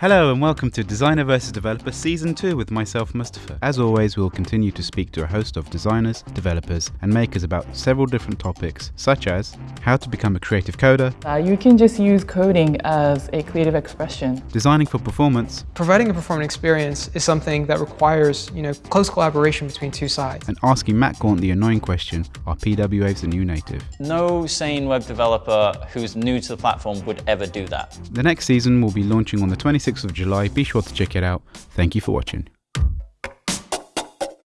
Hello and welcome to Designer vs Developer Season 2 with myself, Mustafa. As always, we will continue to speak to a host of designers, developers, and makers about several different topics, such as how to become a creative coder, Uh, you can just use coding as a creative expression. designing for performance, Providing a performant experience is something that requires, you know, close collaboration between two sides. and asking Matt Gaunt the annoying question are PWAs the new native? No sane web developer who's new to the platform would ever do that. The next season will be launching on the 26th of July. Be sure to check it out. Thank you for watching.